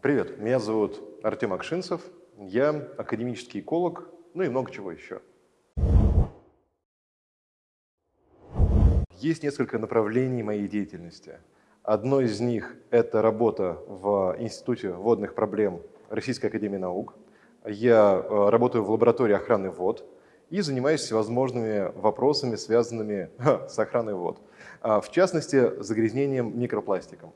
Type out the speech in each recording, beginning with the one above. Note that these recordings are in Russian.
Привет, меня зовут Артем Акшинцев, я академический эколог, ну и много чего еще. Есть несколько направлений моей деятельности. Одно из них – это работа в Институте водных проблем Российской Академии Наук. Я э, работаю в лаборатории охраны вод и занимаюсь всевозможными вопросами, связанными с охраной вод. А, в частности, загрязнением микропластиком.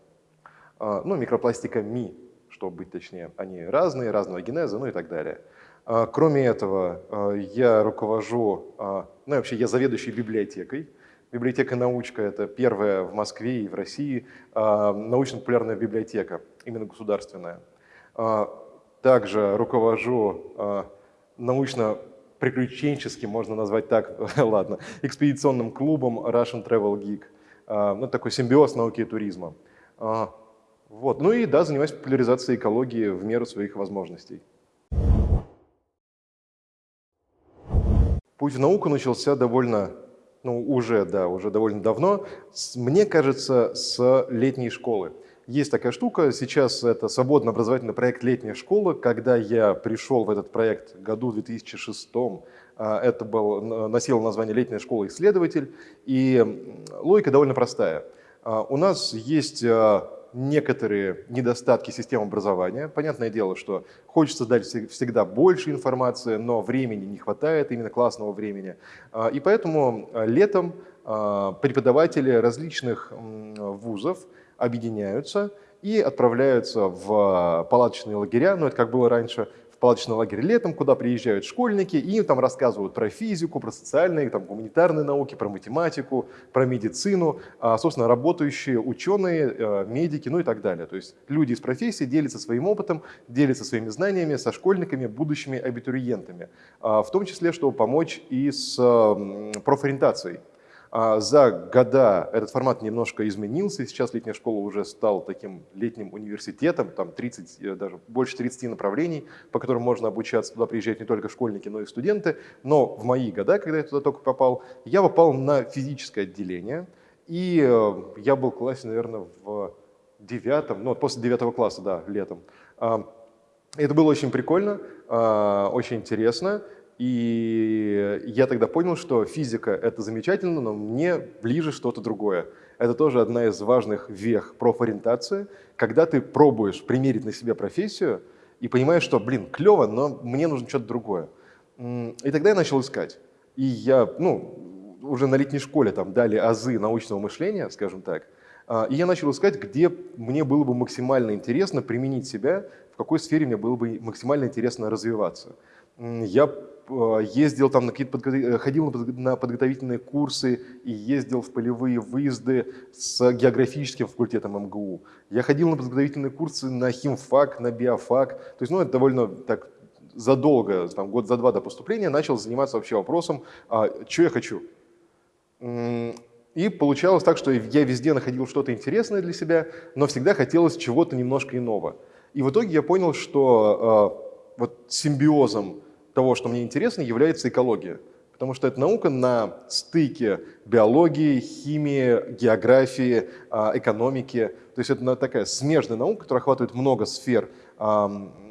А, ну, микропластиками, чтобы быть точнее. Они разные, разного генеза, ну и так далее. А, кроме этого, я руковожу, ну вообще я заведующий библиотекой, Библиотека «Научка» — это первая в Москве и в России научно-популярная библиотека, именно государственная. Также руковожу а, научно-приключенческим, можно назвать так, ладно, экспедиционным клубом Russian Travel Geek. Ну, такой симбиоз науки и туризма. Вот. Ну и да, занимаюсь популяризацией экологии в меру своих возможностей. Путь в науку начался довольно ну, уже, да, уже довольно давно, мне кажется, с летней школы. Есть такая штука, сейчас это свободно образовательный проект «Летняя школа». Когда я пришел в этот проект году в 2006 а, это был, носило название «Летняя школа исследователь», и логика довольно простая. А, у нас есть а, некоторые недостатки системы образования. Понятное дело, что хочется дать всегда больше информации, но времени не хватает, именно классного времени. И поэтому летом преподаватели различных вузов объединяются и отправляются в палаточные лагеря, ну это как было раньше, палаточный лагерь летом, куда приезжают школьники, и им там рассказывают про физику, про социальные, там, гуманитарные науки, про математику, про медицину, а, собственно, работающие ученые, э, медики, ну и так далее. То есть люди из профессии делятся своим опытом, делятся своими знаниями со школьниками, будущими абитуриентами, а, в том числе, чтобы помочь и с профориентацией. А за года этот формат немножко изменился, сейчас летняя школа уже стал таким летним университетом, там 30, э, даже больше 30 направлений, по которым можно обучаться, туда приезжают не только школьники, но и студенты. Но в мои года, когда я туда только попал, я попал на физическое отделение, и э, я был в классе, наверное, в девятом, ну, после девятого класса, да, летом. Это было очень прикольно, а, очень интересно. И я тогда понял, что физика — это замечательно, но мне ближе что-то другое. Это тоже одна из важных вех профориентации, когда ты пробуешь примерить на себя профессию и понимаешь, что, блин, клево, но мне нужно что-то другое. И тогда я начал искать. И я, ну, уже на летней школе там дали азы научного мышления, скажем так, и я начал искать, где мне было бы максимально интересно применить себя, в какой сфере мне было бы максимально интересно развиваться. Я Э, ездил там на какие-то э, ходил на подготовительные курсы и ездил в полевые выезды с географическим факультетом МГУ. Я ходил на подготовительные курсы на химфак, на биофак. То есть, ну, это довольно так задолго, там, год за два до поступления, начал заниматься вообще вопросом, а, что я хочу. И получалось так, что я везде находил что-то интересное для себя, но всегда хотелось чего-то немножко иного. И в итоге я понял, что э, вот симбиозом того, что мне интересно, является экология. Потому что это наука на стыке биологии, химии, географии, а, экономики. То есть это такая смежная наука, которая охватывает много сфер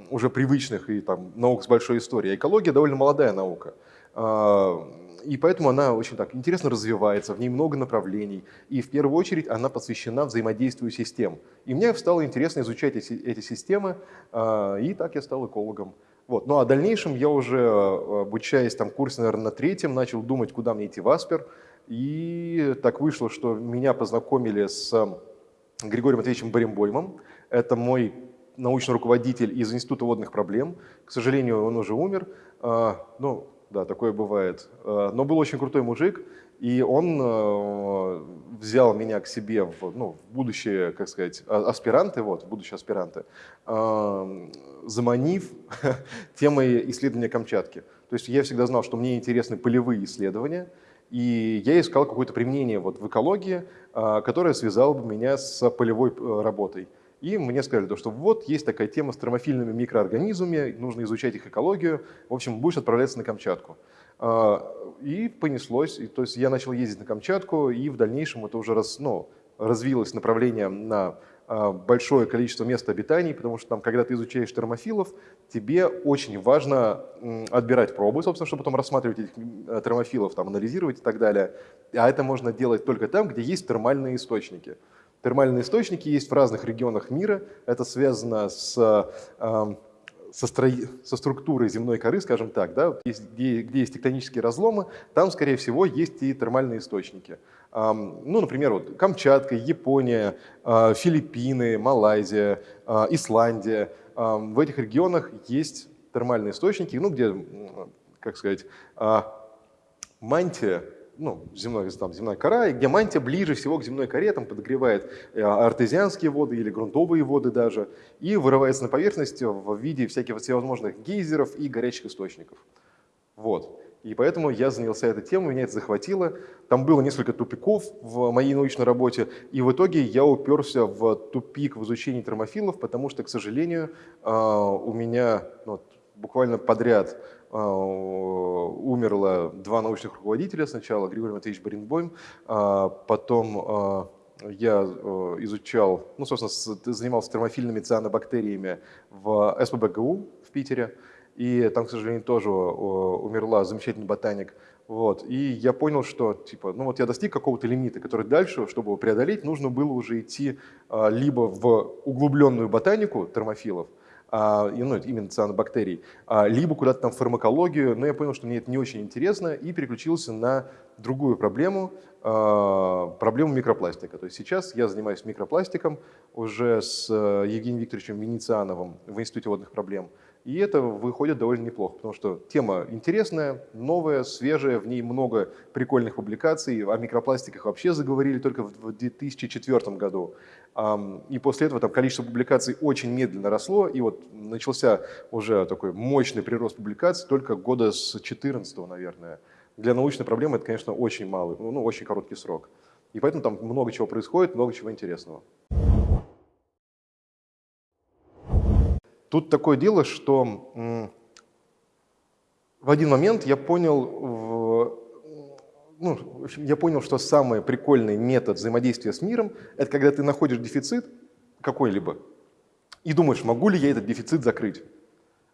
уже привычных и там, наук с большой историей. Экология довольно молодая наука. А, и поэтому она очень так интересно развивается, в ней много направлений. И в первую очередь она посвящена взаимодействию систем. И мне стало интересно изучать эти, эти системы, а, и так я стал экологом. Вот. Ну а в дальнейшем я уже, э, обучаясь там курсе, наверное, на третьем, начал думать, куда мне идти в Аспер. И так вышло, что меня познакомили с Григорием Матвеевичем Баримбоймом. Это мой научный руководитель из Института водных проблем. К сожалению, он уже умер. А, ну, да, такое бывает. А, но был очень крутой мужик, и он э, взял меня к себе в, ну, в будущие, как сказать, а, аспиранты, вот, будущие аспиранты, заманив темой исследования Камчатки. То есть я всегда знал, что мне интересны полевые исследования, и я искал какое-то применение вот в экологии, которое связало бы меня с полевой э, работой. И мне сказали, что вот есть такая тема с термофильными микроорганизмами, нужно изучать их экологию, в общем, будешь отправляться на Камчатку. И понеслось. И, то есть я начал ездить на Камчатку, и в дальнейшем это уже раз, ну, развилось направление на а, большое количество мест обитаний, потому что там, когда ты изучаешь термофилов, тебе очень важно отбирать пробы, собственно, чтобы потом рассматривать этих э, термофилов, там, анализировать и так далее. А это можно делать только там, где есть термальные источники. Термальные источники есть в разных регионах мира. Это связано с со, стро... со структурой земной коры, скажем так, да, где, где есть тектонические разломы, там, скорее всего, есть и термальные источники. Ну, например, вот Камчатка, Япония, а, Филиппины, Малайзия, а, Исландия. В этих регионах есть термальные источники, ну, где, как сказать, а, мантия ну, земной, там, земная кора, и где мантия ближе всего к земной коре, там подогревает э, артезианские воды или грунтовые воды даже, и вырывается на поверхность в виде всяких всевозможных гейзеров и горячих источников. Вот. И поэтому я занялся этой темой, меня это захватило. Там было несколько тупиков в моей научной работе, и в итоге я уперся в тупик в изучении термофилов, потому что, к сожалению, а, у меня ну, буквально подряд умерло два научных руководителя сначала, Григорий Матвеевич Баринбойм, а, потом я изучал, ну, собственно, занимался термофильными цианобактериями в СПБГУ в Питере, и там, к сожалению, тоже умерла замечательный ботаник. Вот. И я понял, что типа, ну вот я достиг какого-то лимита, который дальше, чтобы его преодолеть, нужно было уже идти а, либо в углубленную ботанику термофилов, а, ну, именно цианобактерий, а, либо куда-то там в фармакологию, но я понял, что мне это не очень интересно, и переключился на другую проблему, проблему микропластика. То есть сейчас я занимаюсь микропластиком уже с э, Евгением Викторовичем Венециановым в Институте водных проблем. И это выходит довольно неплохо, потому что тема интересная, новая, свежая, в ней много прикольных публикаций. О микропластиках вообще заговорили только в 2004 году. И после этого там количество публикаций очень медленно росло, и вот начался уже такой мощный прирост публикаций только года с 2014, наверное. Для научной проблемы это, конечно, очень малый, ну, очень короткий срок. И поэтому там много чего происходит, много чего интересного. Тут такое дело, что в один момент я понял, ну, в общем, я понял, что самый прикольный метод взаимодействия с миром – это когда ты находишь дефицит какой-либо и думаешь, могу ли я этот дефицит закрыть.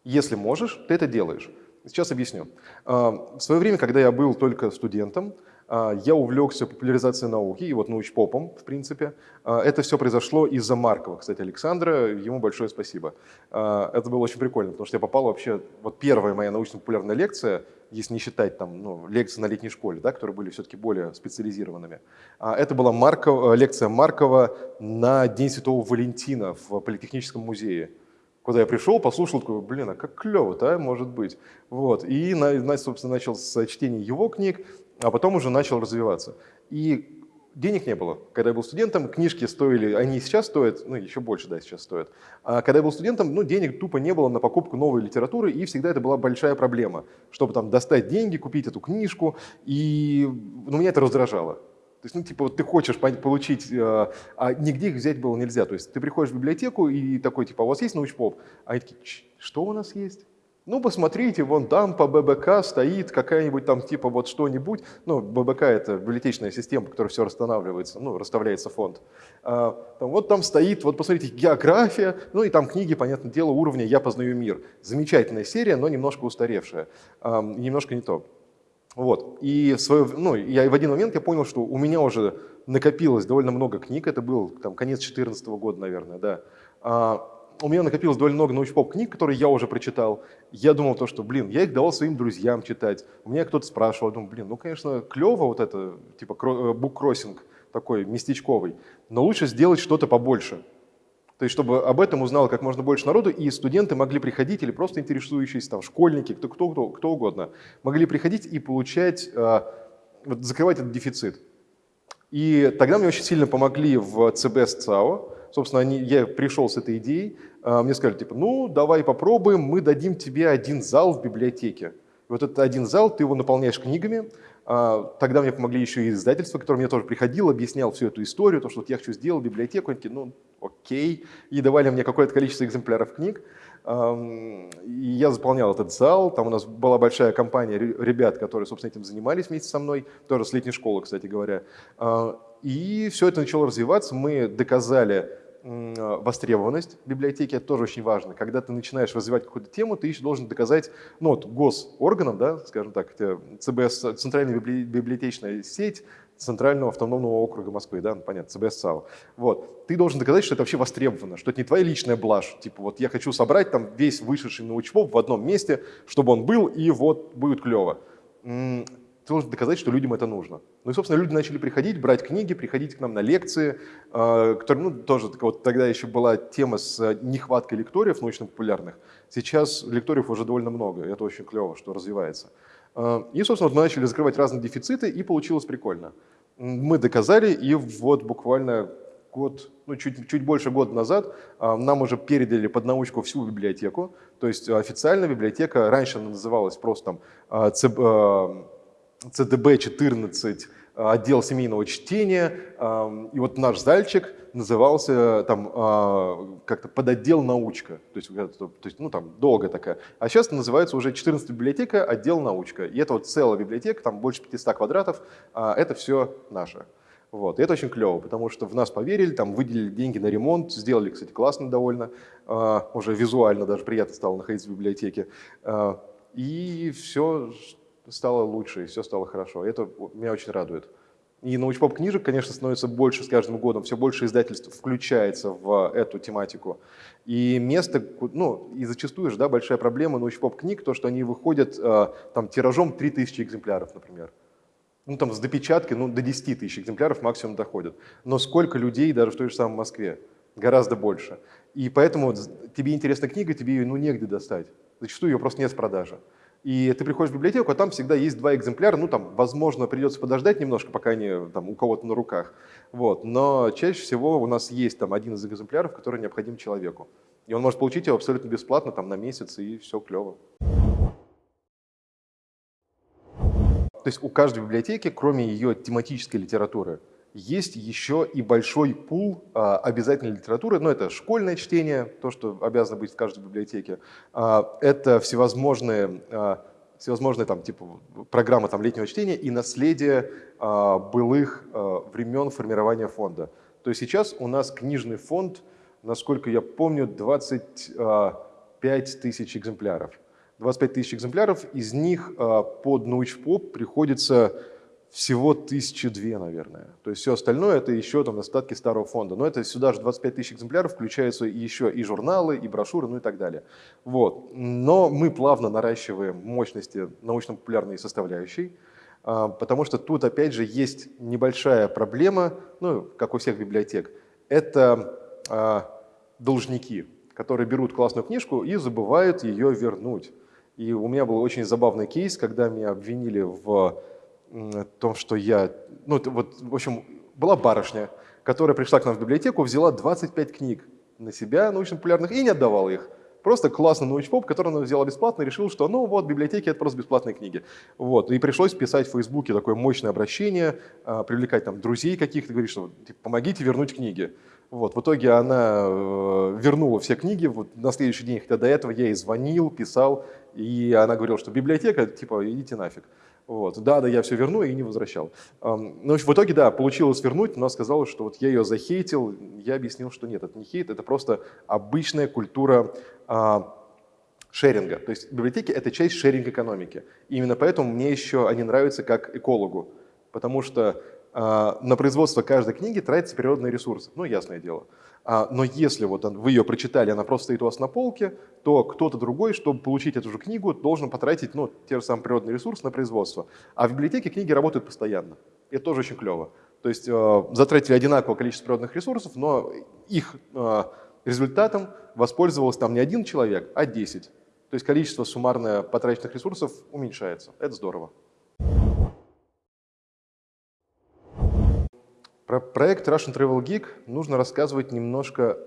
Если можешь, ты это делаешь. Сейчас объясню. А, в свое время, когда я был только студентом, я увлекся популяризацией науки и вот научпопом, в принципе. А, это все произошло из-за Маркова, кстати, Александра, ему большое спасибо. А, это было очень прикольно, потому что я попал вообще, вот первая моя научно-популярная лекция, если не считать там ну, лекции на летней школе, да, которые были все-таки более специализированными. Это была Маркова, лекция Маркова на День Святого Валентина в Политехническом музее куда я пришел, послушал, такой, блин, а как клево-то, а, может быть. Вот. И, собственно, начал с чтения его книг, а потом уже начал развиваться. И денег не было. Когда я был студентом, книжки стоили, они сейчас стоят, ну еще больше, да, сейчас стоят. А когда я был студентом, ну денег тупо не было на покупку новой литературы, и всегда это была большая проблема, чтобы там достать деньги, купить эту книжку, и ну, меня это раздражало. То есть, ну, типа, вот ты хочешь получить, э, а нигде их взять было нельзя. То есть ты приходишь в библиотеку и такой, типа, «А у вас есть научпоп? А они такие, что у нас есть? Ну, посмотрите, вон там по ББК стоит какая-нибудь там типа вот что-нибудь. Ну, ББК – это библиотечная система, которая все расстанавливается, ну, расставляется фонд. А, там, вот там стоит, вот посмотрите, география, ну и там книги, понятное дело, уровня «Я познаю мир». Замечательная серия, но немножко устаревшая, а, немножко не то. Вот. И свое, ну, я в один момент я понял, что у меня уже накопилось довольно много книг, это был там, конец 2014 года, наверное, да. А, у меня накопилось довольно много научпоп книг, которые я уже прочитал. Я думал то, что, блин, я их давал своим друзьям читать. У меня кто-то спрашивал, думаю, блин, ну, конечно, клево вот это, типа буккроссинг такой местечковый, но лучше сделать что-то побольше. То есть, чтобы об этом узнало как можно больше народу, и студенты могли приходить, или просто интересующиеся, там, школьники, кто, кто, кто, кто угодно, могли приходить и получать, э, вот, закрывать этот дефицит. И тогда мне очень сильно помогли в ЦБ с ЦАО, Собственно, они, я пришел с этой идеей, а, мне сказали, типа, ну, давай попробуем, мы дадим тебе один зал в библиотеке. И вот этот один зал, ты его наполняешь книгами. А, тогда мне помогли еще и издательства, которое мне тоже приходило, объяснял всю эту историю, то, что вот я хочу сделать библиотеку. Они такие, ну, окей. И давали мне какое-то количество экземпляров книг. Я заполнял этот зал, там у нас была большая компания ребят, которые, собственно, этим занимались вместе со мной, тоже с летней школы, кстати говоря. А, и все это начало развиваться, мы доказали востребованность библиотеки, это тоже очень важно. Когда ты начинаешь развивать какую-то тему, ты еще должен доказать ну, вот, госорганам, да, скажем так, ЦБС, Центральная библиотечная сеть, Центрального автономного округа Москвы, да, ну, понятно, ЦБС САУ. Вот. Ты должен доказать, что это вообще востребовано, что это не твоя личная блажь. Типа вот я хочу собрать там весь вышедший научпоп в одном месте, чтобы он был, и вот будет клево. Ты должен доказать, что людям это нужно. Ну и, собственно, люди начали приходить, брать книги, приходить к нам на лекции, а, которые, ну, тоже вот тогда еще была тема с нехваткой лекториев научно-популярных. Сейчас лекториев уже довольно много, и это очень клево, что развивается. А, и, собственно, мы начали закрывать разные дефициты, и получилось прикольно. Мы доказали, и вот буквально год, ну чуть, чуть больше года назад а, нам уже передали под научку всю библиотеку. То есть официальная библиотека, раньше называлась просто там CDB-14, отдел семейного чтения, и вот наш зальчик назывался там как-то подотдел научка, то есть, то есть ну там долго такая. А сейчас называется уже 14 библиотека, отдел научка. И это вот целая библиотека, там больше 500 квадратов, это все наше. Вот. И это очень клево, потому что в нас поверили, там выделили деньги на ремонт, сделали, кстати, классно довольно, уже визуально даже приятно стало находиться в библиотеке. И все стало лучше, и все стало хорошо. Это меня очень радует. И научпоп книжек, конечно, становится больше с каждым годом, все больше издательств включается в эту тематику. И место, ну, и зачастую же, да, большая проблема научпоп книг, то, что они выходят э, там тиражом 3000 экземпляров, например. Ну, там с допечатки, ну, до 10 тысяч экземпляров максимум доходят. Но сколько людей даже в той же самой Москве? Гораздо больше. И поэтому тебе интересна книга, тебе ее, ну, негде достать. Зачастую ее просто нет в продаже. И ты приходишь в библиотеку, а там всегда есть два экземпляра, ну там, возможно, придется подождать немножко, пока они там у кого-то на руках. Вот. Но чаще всего у нас есть там один из экземпляров, который необходим человеку. И он может получить его абсолютно бесплатно, там на месяц, и все клево. То есть у каждой библиотеки, кроме ее тематической литературы, есть еще и большой пул а, обязательной литературы. Ну, это школьное чтение, то, что обязано быть в каждой библиотеке. А, это всевозможные, а, всевозможные там, типа, программы там, летнего чтения и наследие а, былых а, времен формирования фонда. То есть сейчас у нас книжный фонд, насколько я помню, 25 тысяч экземпляров. 25 тысяч экземпляров, из них а, под научпоп приходится всего тысячи две, наверное. То есть все остальное это еще там остатки старого фонда. Но это сюда же 25 тысяч экземпляров, включаются еще и журналы, и брошюры, ну и так далее. Вот. Но мы плавно наращиваем мощности научно-популярной составляющей, а, потому что тут опять же есть небольшая проблема, ну, как у всех библиотек, это а, должники, которые берут классную книжку и забывают ее вернуть. И у меня был очень забавный кейс, когда меня обвинили в том, что я... Ну, вот, в общем, была барышня, которая пришла к нам в библиотеку, взяла 25 книг на себя, научно-популярных, и не отдавала их. Просто классный научпоп, который она взяла бесплатно, решил, что ну вот, библиотеки — это просто бесплатные книги. Вот. И пришлось писать в Фейсбуке такое мощное обращение, а, привлекать там друзей каких-то, говорить, что типа, помогите вернуть книги. Вот. В итоге она э, вернула все книги. Вот на следующий день, хотя до этого я ей звонил, писал, и она говорила, что библиотека, типа, идите нафиг. Вот. Да, да, я все верну и не возвращал. Ну, в итоге, да, получилось вернуть, но сказала, что вот я ее захейтил. Я объяснил, что нет, это не хейт, это просто обычная культура а, шеринга. То есть библиотеки — это часть шеринг-экономики. Именно поэтому мне еще они нравятся как экологу, потому что а, на производство каждой книги тратятся природные ресурсы. Ну, ясное дело. А, но если вот вы ее прочитали, она просто стоит у вас на полке, то кто-то другой, чтобы получить эту же книгу, должен потратить ну, те же самые природные ресурсы на производство. А в библиотеке книги работают постоянно. Это тоже очень клево. То есть э, затратили одинаковое количество природных ресурсов, но их э, результатом воспользовался там не один человек, а 10. То есть количество суммарно потраченных ресурсов уменьшается. Это здорово. Про проект Russian Travel Geek нужно рассказывать немножко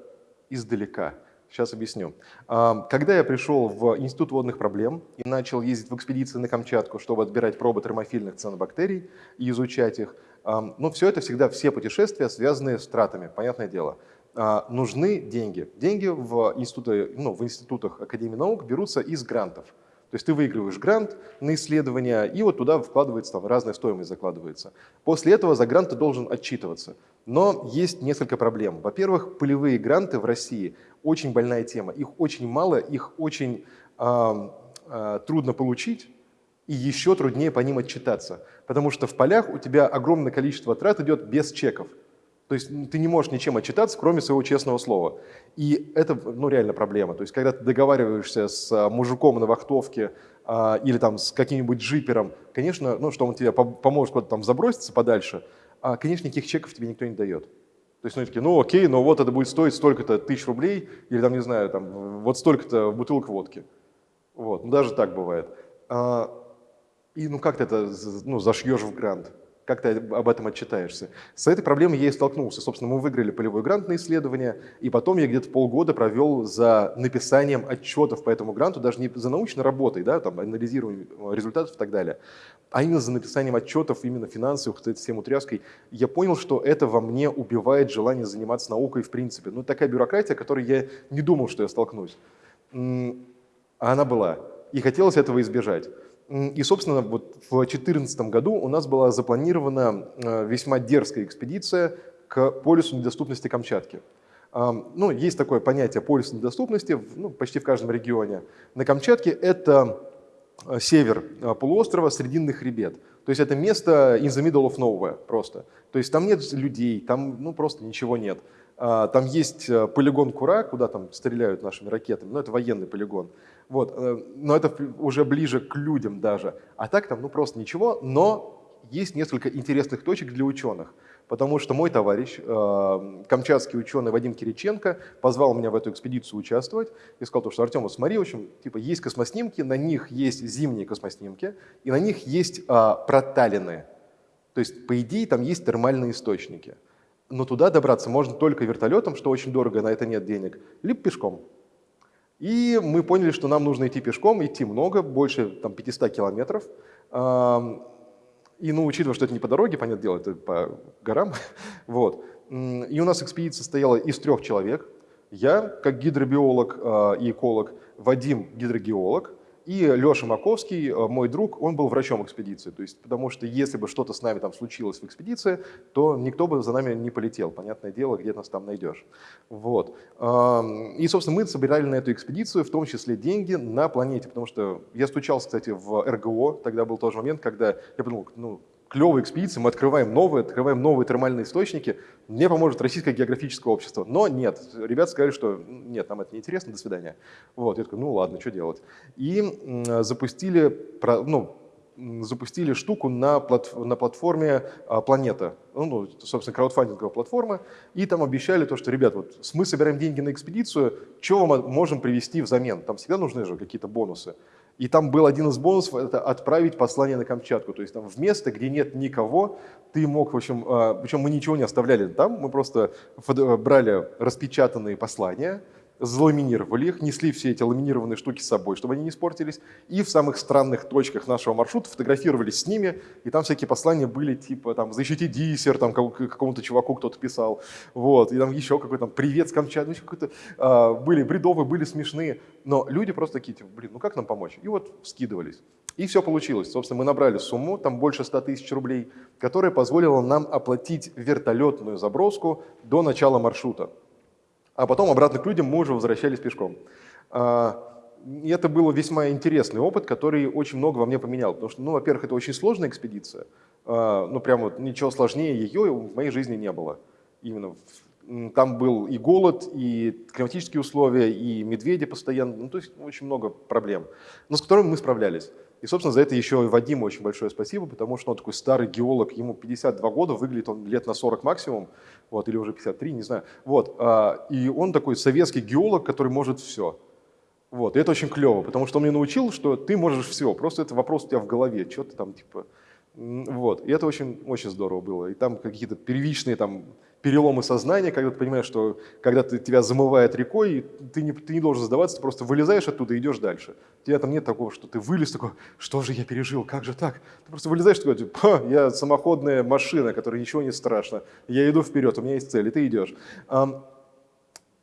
издалека. Сейчас объясню. А, когда я пришел в Институт водных проблем и начал ездить в экспедиции на Камчатку, чтобы отбирать пробы термофильных цианобактерий и изучать их, а, ну, все это всегда, все путешествия связаны с тратами, понятное дело. а, нужны деньги. Деньги в, институты, ну, в институтах Академии наук берутся из грантов. То есть ты выигрываешь грант на исследование, и вот туда вкладывается, там разная стоимость закладывается. После этого за грант ты должен отчитываться. Но есть несколько проблем. Во-первых, полевые гранты в России очень больная тема. Их очень мало, их очень э, э, трудно получить, и еще труднее по ним отчитаться. Потому что в полях у тебя огромное количество трат идет без чеков. То есть ты не можешь ничем отчитаться, кроме своего честного слова. И это ну, реально проблема. То есть когда ты договариваешься с а, мужиком на вахтовке а, или там с каким-нибудь джипером, конечно, ну, что он тебе поможет куда-то там заброситься подальше, а, конечно, никаких чеков тебе никто не дает. То есть, ну, такие, ну, окей, но вот это будет стоить столько-то тысяч рублей, или там, не знаю, там, вот столько-то бутылок водки. Вот, ну, даже так бывает. А, и, ну, как ты это, ну, зашьешь в грант? Как ты об этом отчитаешься. С этой проблемой я и столкнулся. Собственно, мы выиграли полевой грант на исследование, и потом я где-то полгода провел за написанием отчетов по этому гранту, даже не за научной работой, да, там, анализированием результатов и так далее, а именно за написанием отчетов, именно финансовых, этой всем утряской. Я понял, что это во мне убивает желание заниматься наукой в принципе. Ну, такая бюрократия, которой я не думал, что я столкнусь. А она была. И хотелось этого избежать. И, собственно, вот в 2014 году у нас была запланирована э, весьма дерзкая экспедиция к полюсу недоступности Камчатки. Ну, есть такое понятие полюса недоступности ну, почти в каждом регионе. На Камчатке это э, север э, полуострова, срединный хребет. То есть это место in the middle of nowhere просто. То есть там нет людей, там ну, просто ничего нет. А, там есть полигон Кура, куда там стреляют нашими ракетами, но это военный полигон. Вот, э, но это уже ближе к людям даже. А так там ну просто ничего, но есть несколько интересных точек для ученых. Потому что мой товарищ, э, камчатский ученый Вадим Кириченко, позвал меня в эту экспедицию участвовать и сказал, что Артем, смотри, в общем, типа, есть космоснимки, на них есть зимние космоснимки, и на них есть а, проталины. То есть, по идее, там есть термальные источники. Но туда добраться можно только вертолетом, что очень дорого, на это нет денег, либо пешком. И мы поняли, что нам нужно идти пешком, идти много, больше там, 500 километров. И ну, учитывая, что это не по дороге, понятное дело, это по горам. вот. И у нас экспедиция состояла из трех человек. Я, как гидробиолог а, и эколог, Вадим, гидрогеолог, и Леша Маковский, э, мой друг, он был врачом экспедиции. То есть, потому что если бы что-то с нами там случилось в экспедиции, то никто бы за нами не полетел. Понятное дело, где нас там найдешь. Вот. И, собственно, мы собирали на эту экспедицию, в том числе деньги на планете. Потому что я стучался, кстати, в РГО. Тогда был тот момент, когда я подумал, ну, клевая экспедиция, мы открываем новые, открываем новые термальные источники, мне поможет Российское географическое общество. Но нет, ребята сказали, что нет, нам это неинтересно, до свидания. Вот, я такой, ну ладно, что делать. И запустили, ну, запустили штуку на, плат, на платформе а, «Планета», ну, ну, собственно, краудфандинговая платформа, и там обещали то, что, ребят, вот мы собираем деньги на экспедицию, что мы можем привести взамен? Там всегда нужны же какие-то бонусы. И там был один из бонусов – это отправить послание на Камчатку. То есть там в место, где нет никого, ты мог, в общем, а, причем мы ничего не оставляли там, мы просто брали распечатанные послания – заламинировали их, несли все эти ламинированные штуки с собой, чтобы они не испортились, и в самых странных точках нашего маршрута фотографировались с ними, и там всякие послания были, типа, там, защити диссер, там, какому-то чуваку кто-то писал, вот, и там еще какой-то, привет с Камчатки, ну, какой-то, а, были бредовые, были смешные, но люди просто такие, типа, блин, ну как нам помочь? И вот скидывались. И все получилось. Собственно, мы набрали сумму, там больше 100 тысяч рублей, которая позволила нам оплатить вертолетную заброску до начала маршрута а потом обратно к людям мы уже возвращались пешком. А, и это был весьма интересный опыт, который очень много во мне поменял. Потому что, ну, во-первых, это очень сложная экспедиция. А, ну, прям вот ничего сложнее ее в моей жизни не было. Именно там был и голод, и климатические условия, и медведи постоянно, ну, то есть очень много проблем, но с которыми мы справлялись. И, собственно, за это еще и Вадиму очень большое спасибо, потому что он такой старый геолог, ему 52 года, выглядит он лет на 40 максимум, вот, или уже 53, не знаю. Вот, а, и он такой советский геолог, который может все. Вот, и это очень клево, потому что он меня научил, что ты можешь все, просто это вопрос у тебя в голове, что ты там, типа, вот, и это очень, очень здорово было. И там какие-то первичные там переломы сознания, когда ты понимаешь, что когда ты, тебя замывает рекой, ты не, ты не должен сдаваться, ты просто вылезаешь оттуда и идешь дальше. У тебя там нет такого, что ты вылез такой, что же я пережил, как же так? Ты просто вылезаешь такой, типа, я самоходная машина, которой ничего не страшно, я иду вперед, у меня есть цель, и ты идешь.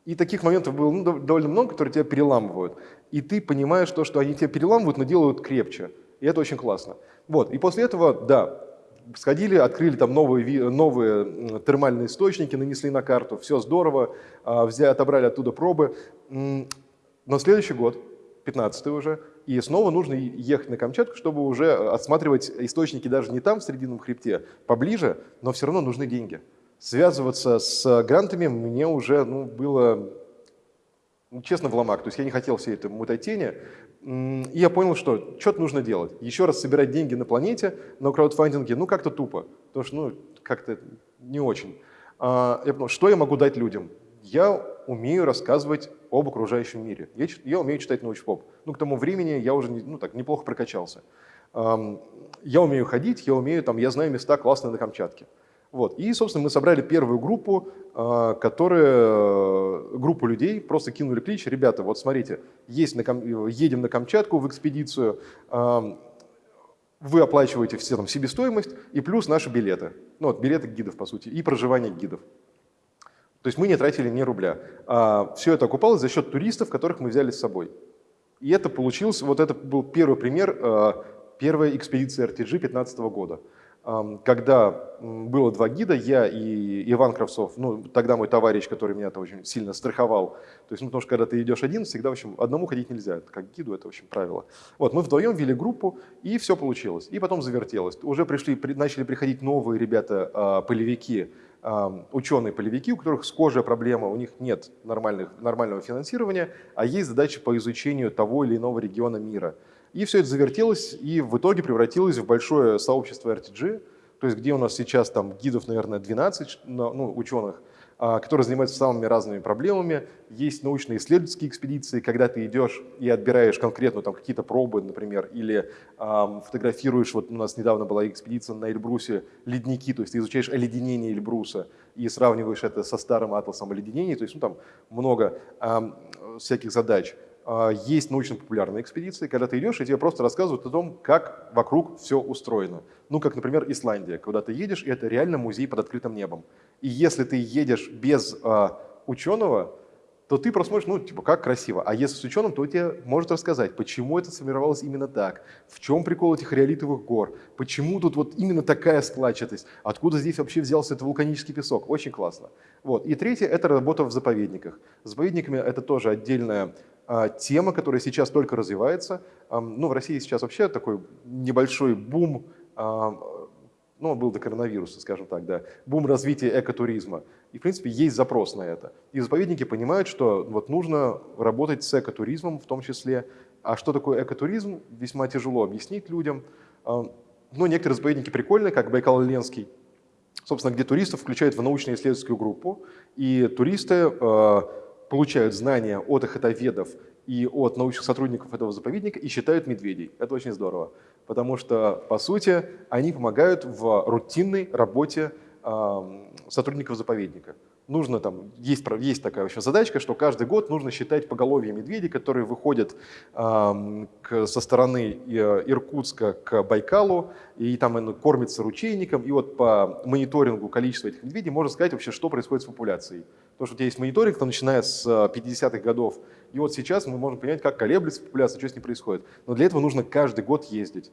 И таких моментов было ну, довольно много, которые тебя переламывают. И ты понимаешь то, что они тебя переламывают, но делают крепче. И это очень классно. Вот. И после этого, да, сходили, открыли там новые, новые термальные источники, нанесли на карту, все здорово, а, взяли, отобрали оттуда пробы. Но следующий год, 15 уже, и снова нужно ехать на Камчатку, чтобы уже осматривать источники даже не там, в Срединном хребте, поближе, но все равно нужны деньги. Связываться с грантами мне уже ну, было, честно, в ломак. То есть я не хотел всей этой мутатени. И я понял, что что-то нужно делать. Еще раз собирать деньги на планете, на краудфандинге, ну как-то тупо. Потому что ну, как-то не очень. А, я понял, что я могу дать людям? Я умею рассказывать об окружающем мире. Я, я умею читать научпоп. Ну, к тому времени я уже ну, так, неплохо прокачался. Я умею ходить, я умею, там, я знаю места классные на Камчатке. Вот. И, собственно, мы собрали первую группу, а, которая, э, группу людей, просто кинули клич, ребята, вот смотрите, есть на, едем на Камчатку в экспедицию, вы оплачиваете все там себестоимость и плюс наши билеты, ну вот билеты гидов, по сути, и проживание гидов. То есть мы не тратили ни рубля. А все это окупалось за счет туристов, которых мы взяли с собой. И это получилось, вот это был первый пример а, первой экспедиции RTG 2015 года когда было два гида, я и Иван Кравцов, ну, тогда мой товарищ, который меня -то очень сильно страховал. То есть, ну, потому что когда ты идешь один, всегда, в общем, одному ходить нельзя, как гиду, это, в общем, правило. Вот, мы вдвоем вели группу, и все получилось. И потом завертелось. Уже пришли, при, начали приходить новые ребята, а, полевики, ученые-полевики, у которых схожая проблема, у них нет нормальных, нормального финансирования, а есть задачи по изучению того или иного региона мира. И все это завертелось и в итоге превратилось в большое сообщество RTG, то есть где у нас сейчас там гидов, наверное, 12 ну, ученых, а, которые занимаются самыми разными проблемами. Есть научно-исследовательские экспедиции, когда ты идешь и отбираешь конкретно там какие-то пробы, например, или э, фотографируешь, вот у нас недавно была экспедиция на Эльбрусе, ледники, то есть ты изучаешь оледенение Эльбруса и сравниваешь это со старым атласом оледенений, то есть ну, там много э, всяких задач. А, есть научно-популярные экспедиции, когда ты идешь, и тебе просто рассказывают о том, как вокруг все устроено. Ну, как, например, Исландия, когда ты едешь, и это реально музей под открытым небом. И если ты едешь без а, ученого, то ты просто смотришь, ну, типа, как красиво. А если с ученым, то он тебе может рассказать, почему это сформировалось именно так, в чем прикол этих реолитовых гор, почему тут вот именно такая складчатость, откуда здесь вообще взялся этот вулканический песок. Очень классно. Вот. И третье – это работа в заповедниках. С заповедниками это тоже отдельная тема, которая сейчас только развивается. Ну, в России сейчас вообще такой небольшой бум, ну, был до коронавируса, скажем так, да, бум развития экотуризма. И, в принципе, есть запрос на это. И заповедники понимают, что вот нужно работать с экотуризмом в том числе. А что такое экотуризм, весьма тяжело объяснить людям. Но некоторые заповедники прикольные, как Байкал-Ленский, собственно, где туристов включают в научно-исследовательскую группу, и туристы а, получают знания от охотоведов и от научных сотрудников этого заповедника и считают медведей. Это очень здорово, потому что, по сути, они помогают в рутинной работе сотрудников заповедника нужно там, есть, есть такая еще задачка, что каждый год нужно считать поголовье медведей, которые выходят э, к, со стороны э, Иркутска к Байкалу, и там кормятся ручейником, и вот по мониторингу количества этих медведей можно сказать вообще, что происходит с популяцией. Потому что у тебя есть мониторинг, там, начиная с 50-х годов, и вот сейчас мы можем понять, как колеблется популяция, что с ней происходит. Но для этого нужно каждый год ездить.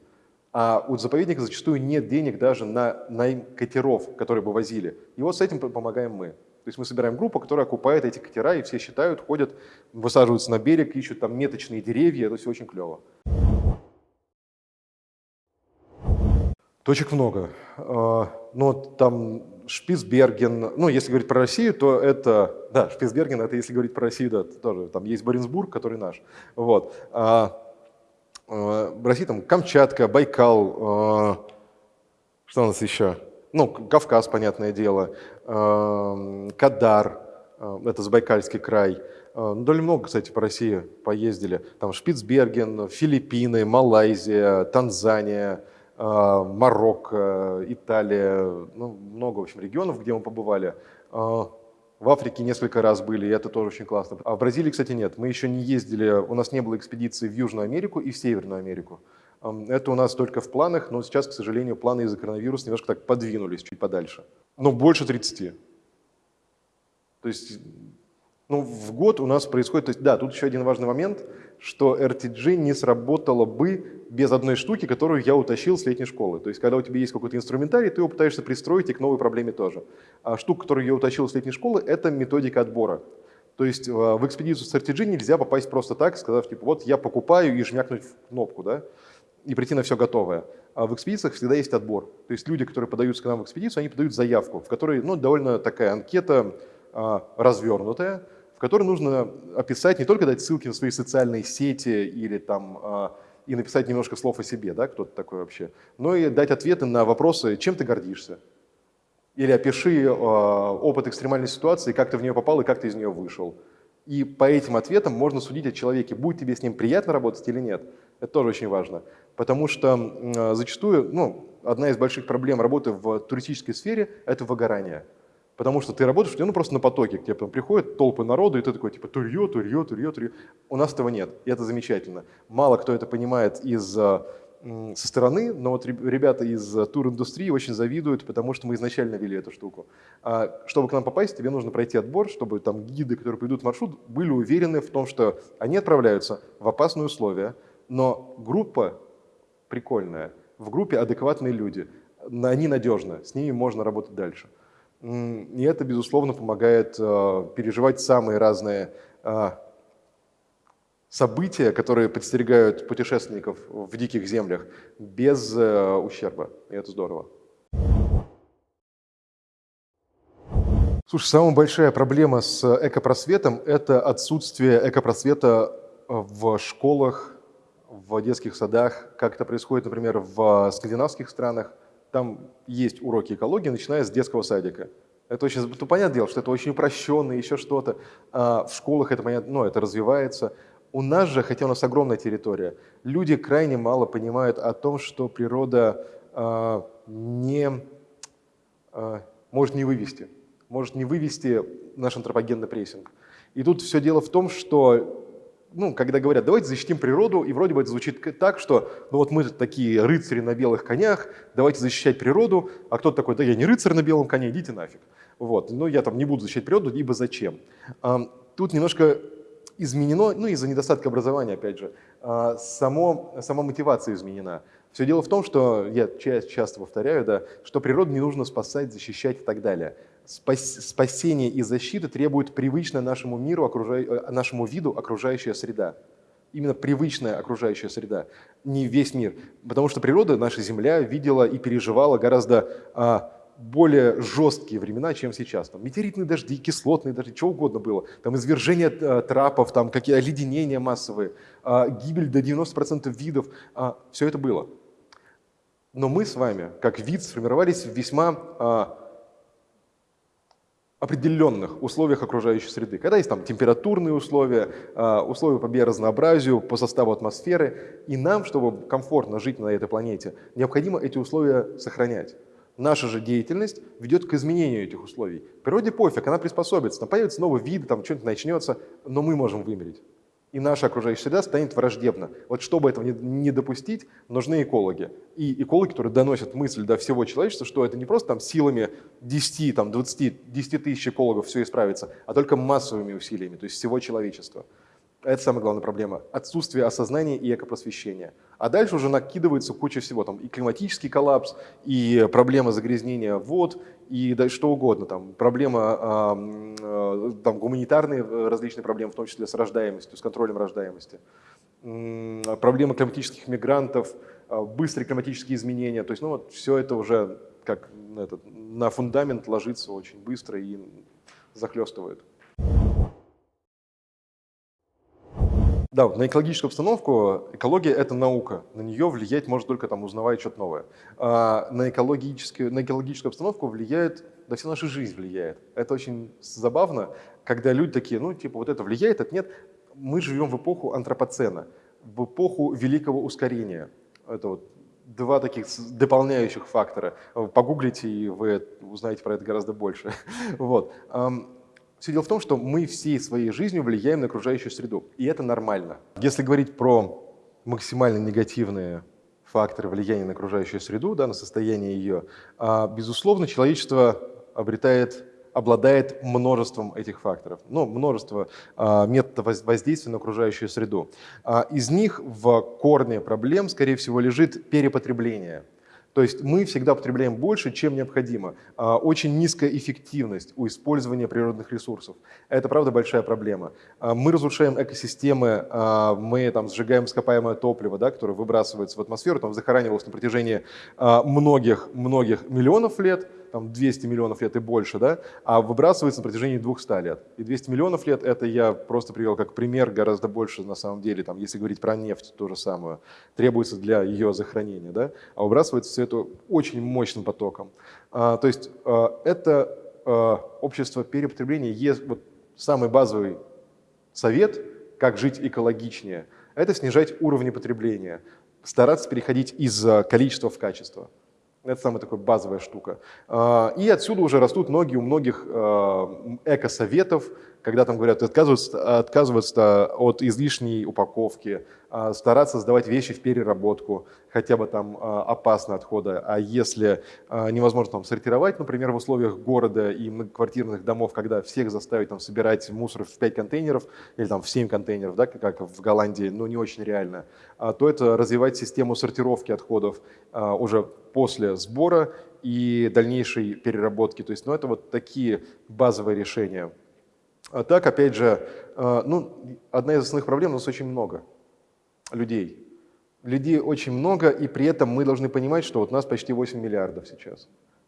А у заповедника зачастую нет денег даже на найм катеров, которые бы возили. И вот с этим помогаем мы. То есть мы собираем группу, которая окупает эти катера, и все считают, ходят, высаживаются на берег, ищут там меточные деревья, это все очень клево. Точек много. А, но там Шпицберген, ну, если говорить про Россию, то это, да, Шпицберген, это если говорить про Россию, да, тоже, там есть Боренсбург, который наш, вот. А, а, в России там Камчатка, Байкал, а, что у нас еще? Ну, Кавказ, понятное дело, эм, Кадар, э, это Забайкальский край. Э, ну, довольно много, кстати, по России поездили. Там Шпицберген, Филиппины, Малайзия, Танзания, э, Марокко, Италия. Ну, много, в общем, регионов, где мы побывали. В Африке несколько раз были, и это тоже очень классно. А в Бразилии, кстати, нет. Мы еще не ездили, у нас не было экспедиции в Южную Америку и в Северную Америку. Это у нас только в планах, но сейчас, к сожалению, планы из-за коронавируса немножко так подвинулись чуть подальше. Но больше 30. То есть Ну, в год у нас происходит, то есть, да, тут еще один важный момент, что RTG не сработало бы без одной штуки, которую я утащил с летней школы. То есть, когда у тебя есть какой-то инструментарий, ты его пытаешься пристроить и к новой проблеме тоже. А штука, которую я утащил с летней школы, это методика отбора. То есть в экспедицию с RTG нельзя попасть просто так, сказав, типа, вот я покупаю и жмякнуть в кнопку, да, и прийти на все готовое. А в экспедициях всегда есть отбор. То есть люди, которые подаются к нам в экспедицию, они подают заявку, в которой ну, довольно такая анкета а, развернутая, в которой нужно описать, не только дать ссылки на свои социальные сети или там а, и написать немножко слов о себе, да, кто ты такой вообще, но и дать ответы на вопросы, чем ты гордишься. Или опиши э, опыт экстремальной ситуации, как ты в нее попал и как ты из нее вышел. И по этим ответам можно судить о человеке, будет тебе с ним приятно работать или нет. Это тоже очень важно. Потому что э, зачастую ну, одна из больших проблем работы в туристической сфере – это выгорание. Потому что ты работаешь, ну просто на потоке, к тебе потом приходят толпы народу, и ты такой, типа, турье, турье, турье, турье. У нас этого нет, и это замечательно. Мало кто это понимает из со стороны, но вот ребята из тур-индустрии очень завидуют, потому что мы изначально вели эту штуку. А чтобы к нам попасть, тебе нужно пройти отбор, чтобы там гиды, которые придут в маршрут, были уверены в том, что они отправляются в опасные условия, но группа прикольная, в группе адекватные люди, они надежны, с ними можно работать дальше. И это, безусловно, помогает э, переживать самые разные э, события, которые подстерегают путешественников в диких землях без э, ущерба. И это здорово. Слушай, самая большая проблема с экопросветом – это отсутствие экопросвета в школах, в детских садах, как это происходит, например, в скандинавских странах – там есть уроки экологии, начиная с детского садика. Это очень, ну, понятное дело, что это очень упрощенно, еще что-то. А в школах это, понятно, ну, это развивается. У нас же, хотя у нас огромная территория, люди крайне мало понимают о том, что природа а, не, а, может не вывести, может не вывести наш антропогенный прессинг. И тут все дело в том, что ну, когда говорят, давайте защитим природу, и вроде бы это звучит так, что ну вот мы такие рыцари на белых конях, давайте защищать природу, а кто-то такой, да я не рыцарь на белом коне, идите нафиг. Вот, но я там не буду защищать природу, ибо зачем? Тут немножко изменено, ну из-за недостатка образования, опять же, а, само, сама мотивация изменена. Все дело в том, что, я часто повторяю, да, что природу не нужно спасать, защищать и так далее спасение и защита требует привычная нашему миру, э, нашему виду окружающая среда. Именно привычная окружающая среда, не весь мир. Потому что природа, наша Земля, видела и переживала гораздо а, более жесткие времена, чем сейчас. Там метеоритные дожди, кислотные дожди, что угодно было. Там извержение а, трапов, там какие оледенения массовые, а, гибель до 90% видов. А, все это было. Но мы с вами, как вид, сформировались в весьма а, определенных условиях окружающей среды. Когда есть там температурные условия, а, условия по биоразнообразию, по составу атмосферы, и нам, чтобы комфортно жить на этой планете, необходимо эти условия сохранять. Наша же деятельность ведет к изменению этих условий. Природе пофиг, она приспособится, там появится новый вид, там что-нибудь начнется, но мы можем вымереть и наша окружающая среда станет враждебна. Вот чтобы этого не, допустить, нужны экологи. И экологи, которые доносят мысль до всего человечества, что это не просто там силами 10, там, 20, 10 тысяч экологов все исправится, а только массовыми усилиями, то есть всего человечества. Это самая главная проблема. Отсутствие осознания и экопросвещения. А дальше уже накидывается куча всего. Там и климатический коллапс, и проблема загрязнения вод, и да, что угодно. Там проблема, э, там гуманитарные различные проблемы, в том числе с рождаемостью, с контролем рождаемости. Проблема климатических мигрантов, быстрые климатические изменения. То есть ну, вот все это уже как этот, на фундамент ложится очень быстро и захлестывает. Да, на экологическую обстановку экология – это наука. На нее влиять может только там, узнавая что-то новое. А на, экологическую, на экологическую обстановку влияет, да вся наша жизнь влияет. Это очень забавно, когда люди такие, ну типа вот это влияет, это нет. Мы живем в эпоху антропоцена, в эпоху великого ускорения. Это вот два таких дополняющих фактора. Погуглите, и вы узнаете про это гораздо больше. Вот. Все дело в том, что мы всей своей жизнью влияем на окружающую среду, и это нормально. Если говорить про максимально негативные факторы влияния на окружающую среду, да, на состояние ее, а, безусловно, человечество обретает обладает множеством этих факторов, ну, множество а, методов воздействия на окружающую среду. А, из них в корне проблем, скорее всего, лежит перепотребление – то есть мы всегда потребляем больше, чем необходимо. А, очень низкая эффективность у использования природных ресурсов. Это, правда, большая проблема. А, мы разрушаем экосистемы, а, мы там, сжигаем ископаемое топливо, да, которое выбрасывается в атмосферу, там захоранивалось на протяжении многих-многих миллионов лет, там 200 миллионов лет и больше, да, а выбрасывается на протяжении 200 лет. И 200 миллионов лет это я просто привел как пример, гораздо больше на самом деле, там, если говорить про нефть, то же самое, требуется для ее захоронения, да, а выбрасывается все это очень мощным потоком. А, то есть а, это а, общество перепотребления, есть вот самый базовый совет, как жить экологичнее, это снижать уровни потребления, стараться переходить из а, количества в качество. Это самая такая базовая штука. А, и отсюда уже растут ноги у многих а, экосоветов, когда там говорят отказываться, отказываться от излишней упаковки, стараться сдавать вещи в переработку, хотя бы там опасно отхода. А если невозможно там сортировать, например, в условиях города и многоквартирных домов, когда всех заставить там собирать мусор в 5 контейнеров или там в 7 контейнеров, да, как в Голландии, ну не очень реально, то это развивать систему сортировки отходов уже после сбора и дальнейшей переработки. То есть, ну, это вот такие базовые решения. А так, опять же, а, ну, одна из основных проблем, у нас очень много людей. Людей очень много, и при этом мы должны понимать, что вот у нас почти 8 миллиардов сейчас.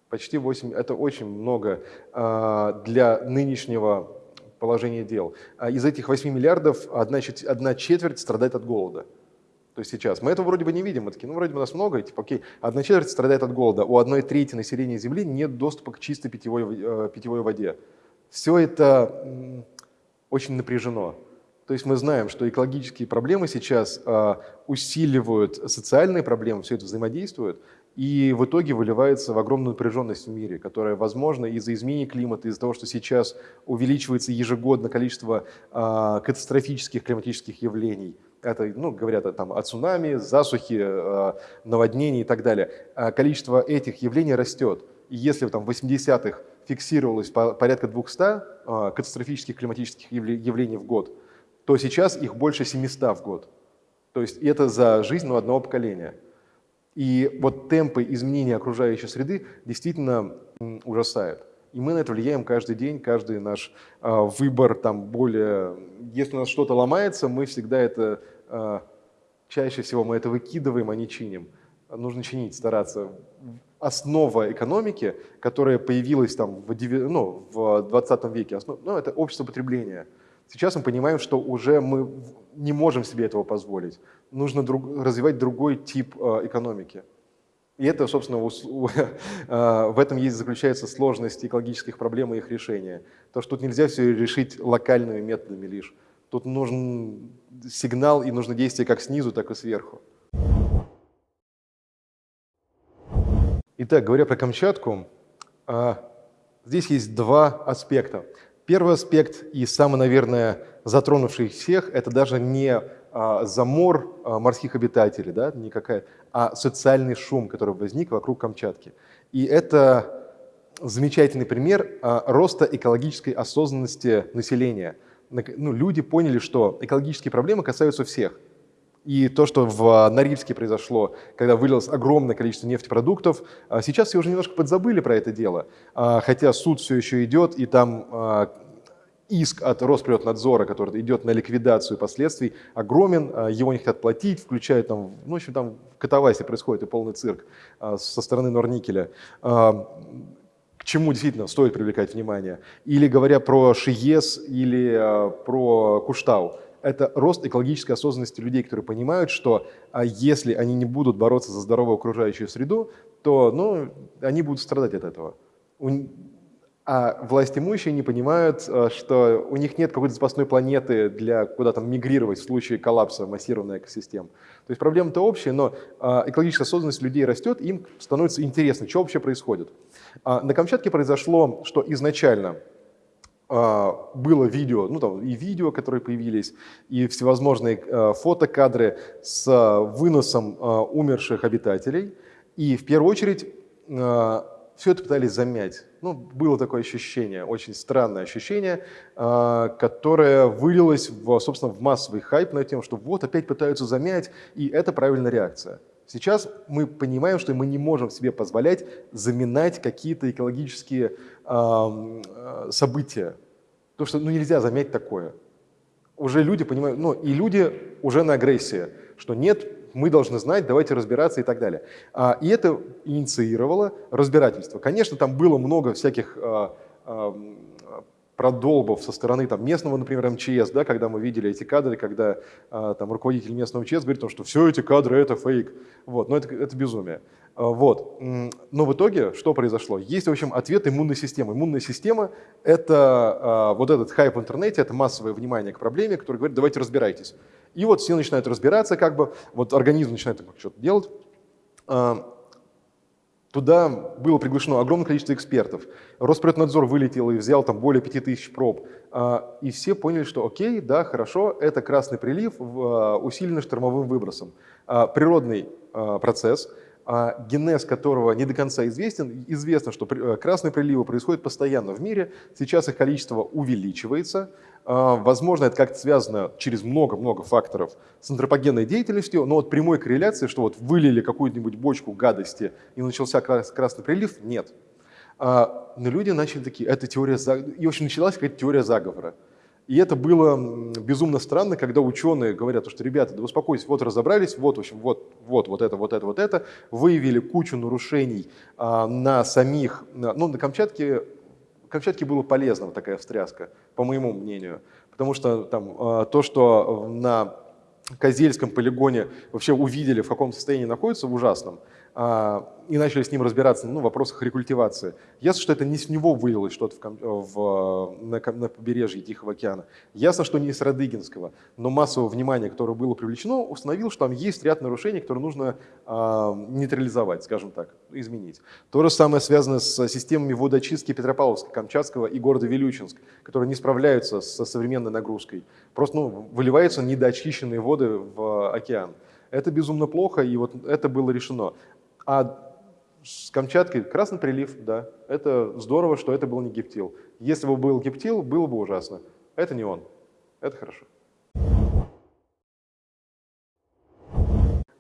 Почти 8, это очень много а, для нынешнего положения дел. Из этих 8 миллиардов одна, одна четверть страдает от голода. То есть сейчас. Мы этого вроде бы не видим. Мы такие, ну, вроде бы нас много, типа, окей, одна четверть страдает от голода. У одной трети населения Земли нет доступа к чистой питьевой, э, питьевой воде. Все это очень напряжено. То есть мы знаем, что экологические проблемы сейчас э, усиливают социальные проблемы, все это взаимодействует, и в итоге выливается в огромную напряженность в мире, которая возможна из-за изменения климата, из-за того, что сейчас увеличивается ежегодно количество э, катастрофических климатических явлений – это, ну, говорят там, о цунами, засухи, э, наводнений и так далее. А количество этих явлений растет. И если там, в 80-х фиксировалось порядка 200 э, катастрофических климатических явлений в год, то сейчас их больше 700 в год. То есть это за жизнь ну, одного поколения. И вот темпы изменения окружающей среды действительно ужасают. И мы на это влияем каждый день, каждый наш э, выбор там более... Если у нас что-то ломается, мы всегда это... Э, чаще всего мы это выкидываем, а не чиним. Нужно чинить, стараться. Основа экономики, которая появилась там в, ну, в 20 веке, основ, ну, это общество потребления. Сейчас мы понимаем, что уже мы не можем себе этого позволить. Нужно друг, развивать другой тип э, экономики. И это, собственно, а, в этом есть заключается сложность экологических проблем и их решения. То, что тут нельзя все решить локальными методами лишь. Тут нужен сигнал и нужно действие как снизу, так и сверху. Итак, говоря про Камчатку, а, здесь есть два аспекта. Первый аспект и самый, наверное, затронувший всех, это даже не а, замор а, морских обитателей, да, не какая, а социальный шум, который возник вокруг Камчатки. И это замечательный пример а, роста экологической осознанности населения. Ну, люди поняли, что экологические проблемы касаются всех. И то, что в Норильске произошло, когда вылилось огромное количество нефтепродуктов, сейчас все уже немножко подзабыли про это дело. Хотя суд все еще идет, и там иск от Росприроднадзора, который идет на ликвидацию последствий, огромен, его не хотят платить, включая там, ну, в общем, там в Катавасе происходит и полный цирк со стороны Норникеля. К чему действительно стоит привлекать внимание? Или говоря про ШИЕС или про Куштау, это рост экологической осознанности людей, которые понимают, что если они не будут бороться за здоровую окружающую среду, то ну, они будут страдать от этого а власть имущие не понимают, э, что у них нет какой-то запасной планеты для куда там мигрировать в случае коллапса массированной экосистем. То есть проблема-то общая, но а, экологическая осознанность людей растет, им становится интересно, что вообще происходит. А, на Камчатке произошло, что изначально а, было видео, ну там и видео, которые появились, и всевозможные э, фотокадры с выносом умерших обитателей. И в первую очередь все это пытались замять. Ну, было такое ощущение, очень странное ощущение, а, которое вылилось, в, собственно, в массовый хайп на тему, что вот опять пытаются замять, и это правильная реакция. Сейчас мы понимаем, что мы не можем себе позволять заминать какие-то экологические э, события. Потому что ну, нельзя замять такое. Уже люди понимают, ну и люди уже на агрессии, что нет, мы должны знать, давайте разбираться и так далее. А, и это инициировало разбирательство. Конечно, там было много всяких а, продолбов со стороны там, местного, например, МЧС, да, когда мы видели эти кадры, когда там, руководитель местного МЧС говорит, что все эти кадры – это фейк. Вот, но это, это безумие. Вот. Но в итоге что произошло? Есть, в общем, ответ иммунной системы. Иммунная система – это вот этот хайп в интернете, это массовое внимание к проблеме, который говорит, давайте разбирайтесь. И вот все начинают разбираться, как бы, вот организм начинает что-то делать. А, туда было приглашено огромное количество экспертов. Роспреднадзор вылетел и взял там более 5000 проб. А, и все поняли, что окей, да, хорошо, это красный прилив, а, усиленный штормовым выбросом. Природный процесс – а генез которого не до конца известен. Известно, что э, красные приливы происходят постоянно в мире, сейчас их количество увеличивается. А, возможно, это как-то связано через много-много факторов с антропогенной деятельностью, но вот прямой корреляции, что вот вылили какую-нибудь бочку гадости и начался красный прилив, нет. А, но люди начали такие, это теория, и в общем началась какая-то теория заговора. И это было безумно странно, когда ученые говорят, что, ребята, да успокойтесь, вот разобрались, вот, в общем, вот, вот, вот это, вот это, вот это, выявили кучу нарушений а, на самих, ну, на Камчатке, Камчатке было полезно такая встряска, по моему мнению, потому что там а, то, что на Козельском полигоне вообще увидели, в каком состоянии находится, в ужасном, и начали с ним разбираться ну, в вопросах рекультивации. Ясно, что это не с него вылилось что-то в, в, на, на побережье Тихого океана. Ясно, что не с Радыгинского, но массовое внимание, которое было привлечено, установило, что там есть ряд нарушений, которые нужно э, нейтрализовать, скажем так, изменить. То же самое связано с системами водоочистки Петропавловска, Камчатского и города Вилючинск, которые не справляются со современной нагрузкой. Просто ну, выливаются недоочищенные воды в океан. Это безумно плохо, и вот это было решено. А с Камчаткой красный прилив, да, это здорово, что это был не гептил. Если бы был гептил, было бы ужасно. Это не он. Это хорошо.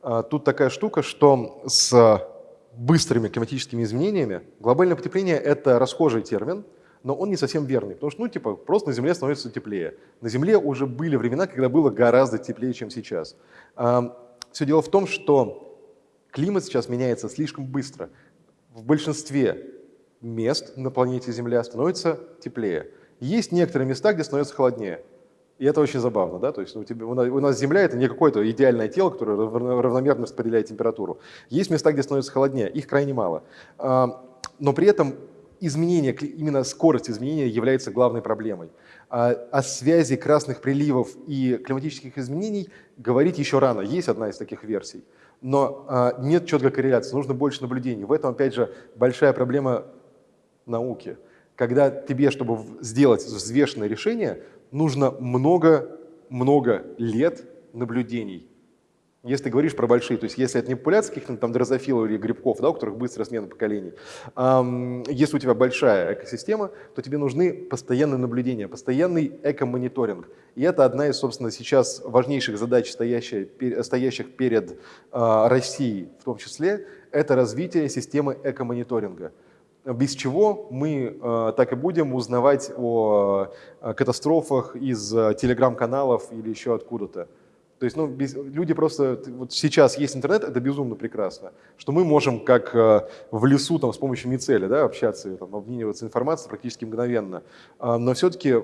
А, тут такая штука, что с быстрыми климатическими изменениями глобальное потепление – это расхожий термин, но он не совсем верный, потому что, ну, типа, просто на Земле становится теплее. На Земле уже были времена, когда было гораздо теплее, чем сейчас. Все дело в том, что Климат сейчас меняется слишком быстро. В большинстве мест на планете Земля становится теплее. Есть некоторые места, где становится холоднее. И это очень забавно, да, то есть у, тебя, у нас Земля это не какое-то идеальное тело, которое равномерно распределяет температуру. Есть места, где становится холоднее, их крайне мало. А, но при этом изменение, именно скорость изменения является главной проблемой. А о связи красных приливов и климатических изменений говорить еще рано. Есть одна из таких версий но а, нет четкой корреляции, нужно больше наблюдений. В этом, опять же, большая проблема науки. Когда тебе, чтобы сделать взвешенное решение, нужно много-много лет наблюдений. Если говоришь про большие, то есть если это не популяция каких-то там дрозофилов или грибков, да, у которых быстрая смена поколений, эм, если у тебя большая экосистема, то тебе нужны постоянные наблюдения, постоянный эко-мониторинг. И это одна из, собственно, сейчас важнейших задач, стоящих, стоящих перед э, Россией в том числе, это развитие системы эко-мониторинга без чего мы э, так и будем узнавать о э, катастрофах из э, телеграм-каналов или еще откуда-то. То есть ну, без, люди просто, вот сейчас есть интернет, это безумно прекрасно, что мы можем как э, в лесу там, с помощью мицеля да, общаться, там, обмениваться информацией практически мгновенно. А, но все-таки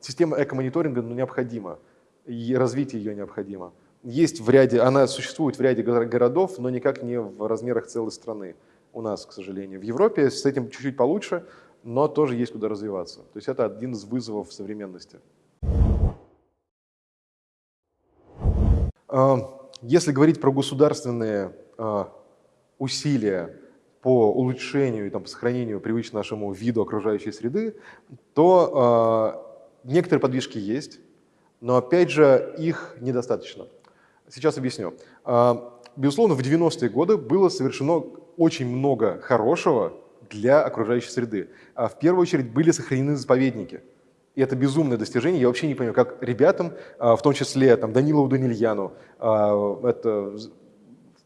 система эко-мониторинга ну, необходима, и развитие ее необходимо. Есть в ряде, она существует в ряде городов, но никак не в размерах целой страны у нас, к сожалению. В Европе с этим чуть-чуть получше, но тоже есть куда развиваться. То есть это один из вызовов современности. Если говорить про государственные а, усилия по улучшению и там, по сохранению привычного нашему виду окружающей среды, то а, некоторые подвижки есть, но опять же их недостаточно. Сейчас объясню. Безусловно, в 90-е годы было совершено очень много хорошего для окружающей среды. А в первую очередь были сохранены заповедники. И это безумное достижение. Я вообще не понимаю, как ребятам, в том числе там, Данилову Данильяну, это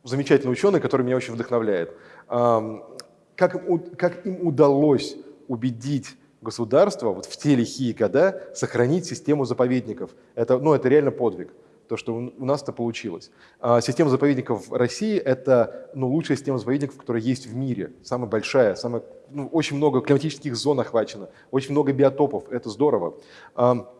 замечательный ученый, который меня очень вдохновляет, как, как им удалось убедить государство вот в те лихие года сохранить систему заповедников. Это, ну, это реально подвиг то, что у нас это получилось. А система заповедников России – это ну, лучшая система заповедников, которая есть в мире, самая большая, самая, ну, очень много климатических зон охвачено, очень много биотопов, это здорово. А,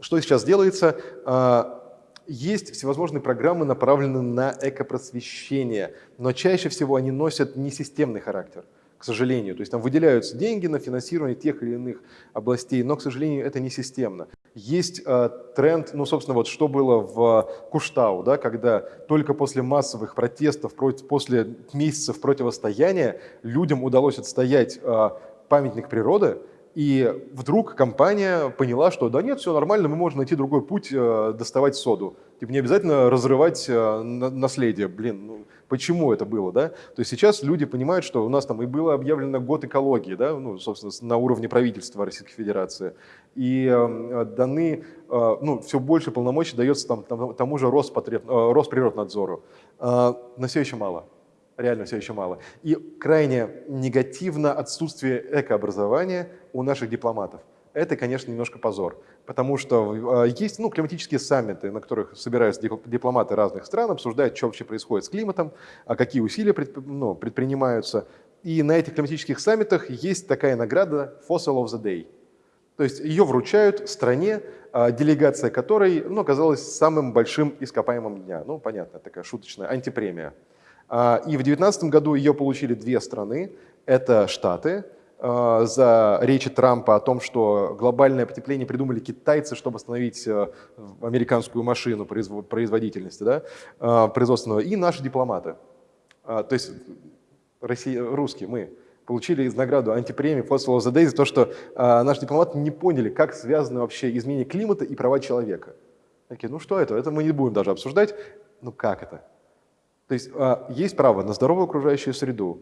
что сейчас делается? А, есть всевозможные программы, направленные на экопросвещение, но чаще всего они носят несистемный характер – к сожалению. То есть там выделяются деньги на финансирование тех или иных областей, но, к сожалению, это не системно. Есть э, тренд, ну, собственно, вот что было в Куштау, да, когда только после массовых протестов, против, после месяцев противостояния людям удалось отстоять э, памятник природы, и вдруг компания поняла, что да нет, все нормально, мы можем найти другой путь э, доставать соду. Типа не обязательно разрывать э, наследие. Блин, ну, почему это было, да? То есть сейчас люди понимают, что у нас там и было объявлено год экологии, да, ну, собственно, на уровне правительства Российской Федерации, и э, даны, э, ну, все больше полномочий дается там, там, тому же Роспотреб, э, Росприроднадзору. Э, но все еще мало реально все еще мало. И крайне негативно отсутствие экообразования у наших дипломатов. Это, конечно, немножко позор, потому что э, есть ну, климатические саммиты, на которых собираются дипломаты разных стран, обсуждают, что вообще происходит с климатом, а какие усилия ну, предпринимаются. И на этих климатических саммитах есть такая награда Fossil of the Day. То есть ее вручают стране, а, делегация которой ну, оказалась самым большим ископаемым дня. Ну, понятно, такая шуточная антипремия. А, и в 2019 году ее получили две страны. Это Штаты, за речи Трампа о том, что глобальное потепление придумали китайцы, чтобы остановить э, американскую машину производительности да, а, производственного, и наши дипломаты. То есть Россия, русские, мы получили из награду антипремии Fossil of the Day за то, что наши дипломаты не поняли, как связаны вообще изменение климата и права человека. Такие, ну что это? Это мы не будем даже обсуждать. Ну как это? То есть а, есть право на здоровую окружающую среду,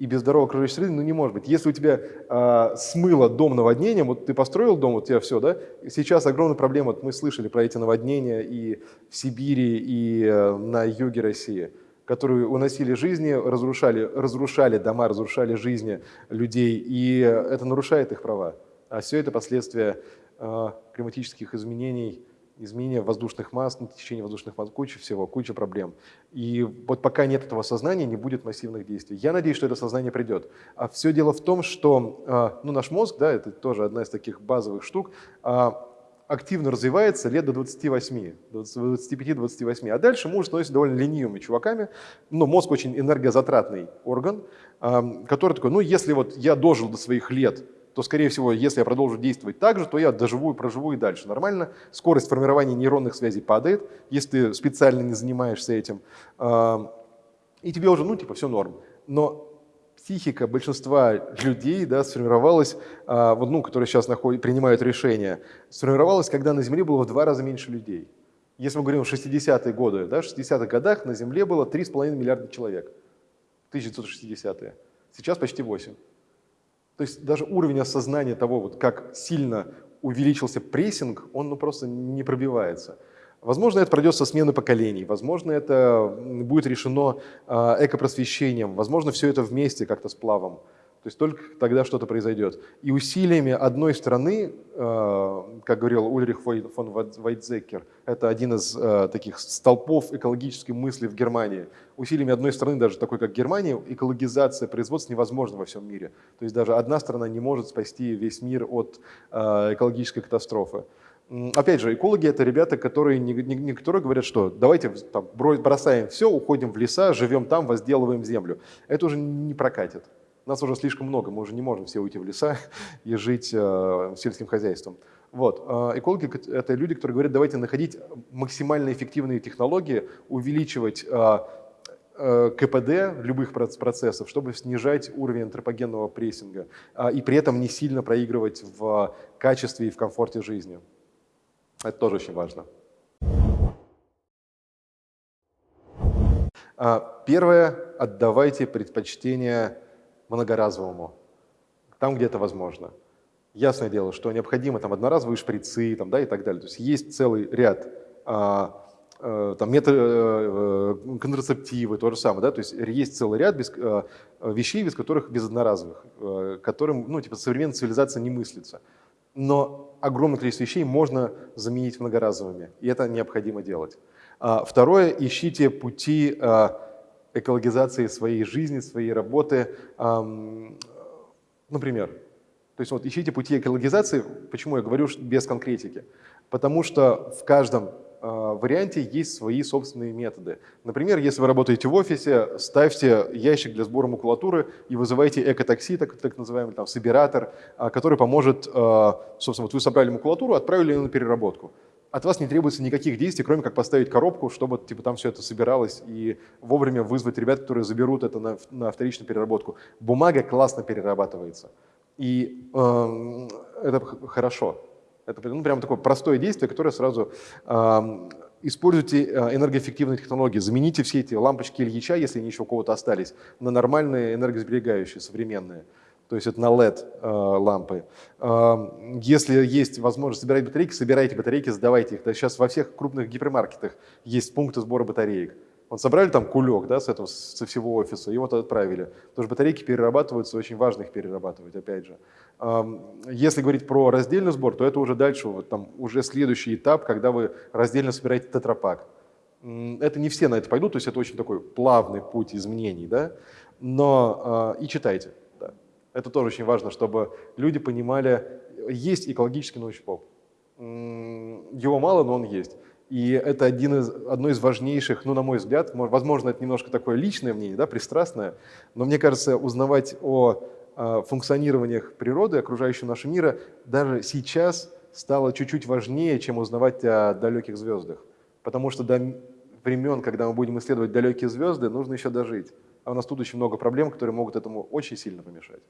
и без здоровой окружающей среды ну, не может быть. Если у тебя а, смыло дом наводнением, вот ты построил дом, вот у тебя все, да, сейчас огромная проблема, вот мы слышали про эти наводнения и в Сибири, и а, на юге России, которые уносили жизни, разрушали, разрушали дома, разрушали жизни людей, и это нарушает их права. А все это последствия а, климатических изменений, изменение воздушных масс, ну, течение воздушных масс, куча всего, куча проблем. И вот пока нет этого сознания, не будет массивных действий. Я надеюсь, что это сознание придет. А все дело в том, что а, ну, наш мозг, да, это тоже одна из таких базовых штук, а, активно развивается лет до 28, 25-28. А дальше мы уже становимся довольно ленивыми чуваками. Но мозг очень энергозатратный орган, который такой, ну если вот я дожил до своих лет, то, скорее всего, если я продолжу действовать так же, то я доживу и проживу и дальше нормально. Скорость формирования нейронных связей падает, если ты специально не занимаешься этим. И тебе уже, ну, типа, все норм. Но психика большинства людей да, сформировалась, а, вот, ну, которые сейчас находят, принимают решения, сформировалась, когда на Земле было в два раза меньше людей. Если мы говорим о 60-е годы, да, в 60-х годах на Земле было 3,5 миллиарда человек. 1960-е. Сейчас почти 8. То есть даже уровень осознания того, вот как сильно увеличился прессинг, он ну, просто не пробивается. Возможно, это пройдет со смены поколений, возможно, это будет решено а, экопросвещением, возможно, все это вместе как-то с плавом. То есть только тогда что-то произойдет. И усилиями одной страны, э, как говорил Ульрих фон Вайтзекер, это один из э, таких столпов экологической мысли в Германии, усилиями одной страны, даже такой как Германия, экологизация производства невозможна во всем мире. То есть даже одна страна не может спасти весь мир от э, экологической катастрофы. Опять же, экологи – это ребята, которые не, не, не которые говорят, что давайте там, бросаем все, уходим в леса, живем там, возделываем землю. Это уже не прокатит. Нас уже слишком много, мы уже не можем все уйти в леса и жить э, сельским хозяйством. Вот. Э, экологи – это люди, которые говорят, давайте находить максимально эффективные технологии, увеличивать э, КПД любых процессов, чтобы снижать уровень антропогенного прессинга и при этом не сильно проигрывать в качестве и в комфорте жизни. Это тоже очень важно. Первое – отдавайте предпочтение многоразовому, там, где это возможно. Ясное дело, что необходимо там одноразовые шприцы там, да, и так далее. То есть есть целый ряд а, а, там, метод, а, контрацептивы, то же самое. Да? То есть есть целый ряд без, а, вещей, без которых без одноразовых, а, которым ну, типа, современная цивилизация не мыслится. Но огромное количество вещей можно заменить многоразовыми, и это необходимо делать. А, второе, ищите пути а, экологизации своей жизни, своей работы. А, например, то есть вот ищите пути экологизации, почему я говорю без конкретики? Потому что в каждом э, варианте есть свои собственные методы. Например, если вы работаете в офисе, ставьте ящик для сбора макулатуры и вызывайте экотакси, так, так называемый там, собиратор, э, который поможет, э, собственно, вот вы собрали макулатуру, отправили ее на переработку. От вас не требуется никаких действий, кроме как поставить коробку, чтобы типа, там все это собиралось и вовремя вызвать ребят, которые заберут это на, на вторичную переработку. Бумага классно перерабатывается. И э, это хорошо. Это ну, прямо такое простое действие, которое сразу э, используйте энергоэффективные технологии. Замените все эти лампочки Ильича, если они еще у кого-то остались, на нормальные энергосберегающие, современные. То есть это на LED э, лампы. Э, если есть возможность собирать батарейки, собирайте батарейки, сдавайте их. Да, сейчас во всех крупных гипермаркетах есть пункты сбора батареек. Вот собрали там кулек да, с этого, со всего офиса и вот отправили. Потому что батарейки перерабатываются, очень важно их перерабатывать, опять же. Если говорить про раздельный сбор, то это уже дальше, вот там уже следующий этап, когда вы раздельно собираете тетрапак. Это не все на это пойдут, то есть это очень такой плавный путь изменений, да? но а, и читайте. Это тоже очень важно, чтобы люди понимали, есть экологический научпоп. Его мало, но он есть. И это один из, одно из важнейших, ну, на мой взгляд, возможно, это немножко такое личное мнение, да, пристрастное, но мне кажется, узнавать о, о функционированиях природы, окружающего нашего мира, даже сейчас стало чуть-чуть важнее, чем узнавать о далеких звездах. Потому что до времен, когда мы будем исследовать далекие звезды, нужно еще дожить. А у нас тут очень много проблем, которые могут этому очень сильно помешать.